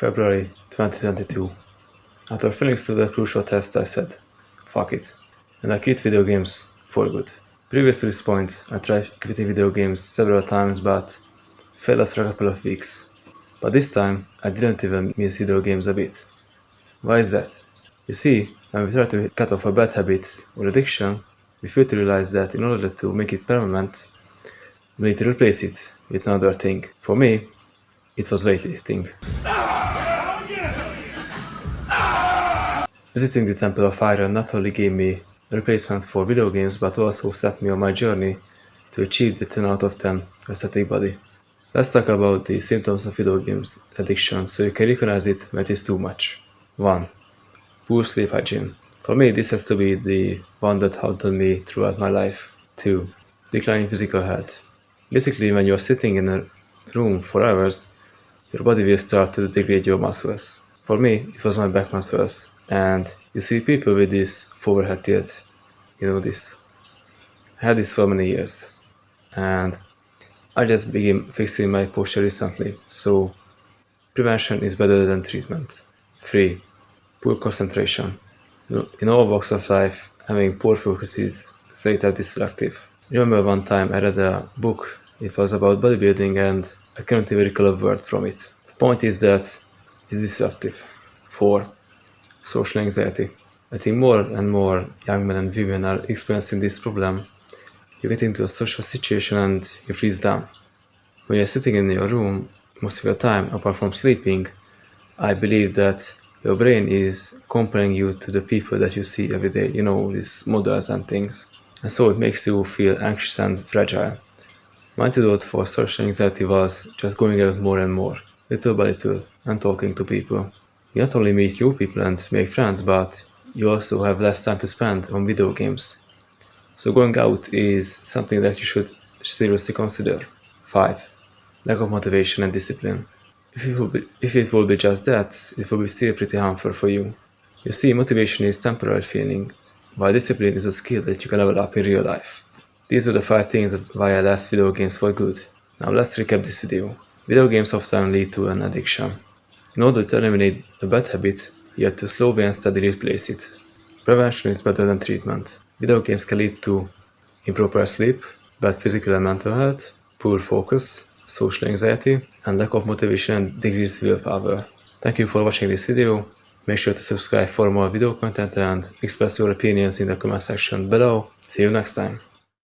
February 2022. After to the crucial test, I said, fuck it, and I quit video games for good. Previous to this point, I tried quitting video games several times but failed after a couple of weeks. But this time, I didn't even miss video games a bit. Why is that? You see, when we try to cut off a bad habit or addiction, we fail to realize that in order to make it permanent, we need to replace it with another thing. For me, it was weightlifting. Visiting the Temple of Iron not only gave me a replacement for video games but also set me on my journey to achieve the 10 out of 10 aesthetic body. Let's talk about the symptoms of video games addiction so you can recognize it when it is too much. 1. Poor sleep hygiene. For me, this has to be the one that haunted me throughout my life. 2. Declining physical health. Basically, when you're sitting in a room for hours, your body will start to degrade your muscles. For me, it was my back muscles. And you see people with this forehead tilt, you know this. I had this for many years. And I just began fixing my posture recently, so prevention is better than treatment. 3. Poor concentration. In all walks of life, having poor focus is straight up destructive. remember one time I read a book, it was about bodybuilding and I couldn't even recall a word from it. The point is that it is disruptive. 4. Social anxiety. I think more and more young men and women are experiencing this problem. You get into a social situation and you freeze down. When you're sitting in your room most of your time, apart from sleeping, I believe that your brain is comparing you to the people that you see every day, you know, these models and things. And so it makes you feel anxious and fragile. My antidote for social anxiety was just going out more and more, little by little, and talking to people. You not only meet new people and make friends, but you also have less time to spend on video games. So going out is something that you should seriously consider. 5. Lack of motivation and discipline. If it, will be, if it will be just that, it will be still pretty harmful for you. You see, motivation is temporary feeling, while discipline is a skill that you can level up in real life. These were the 5 things that why I left video games for good. Now let's recap this video. Video games often lead to an addiction. In order to eliminate a bad habit, you have to slowly and steadily replace it. Prevention is better than treatment. Video games can lead to improper sleep, bad physical and mental health, poor focus, social anxiety, and lack of motivation and decreased willpower. Thank you for watching this video. Make sure to subscribe for more video content and express your opinions in the comment section below. See you next time.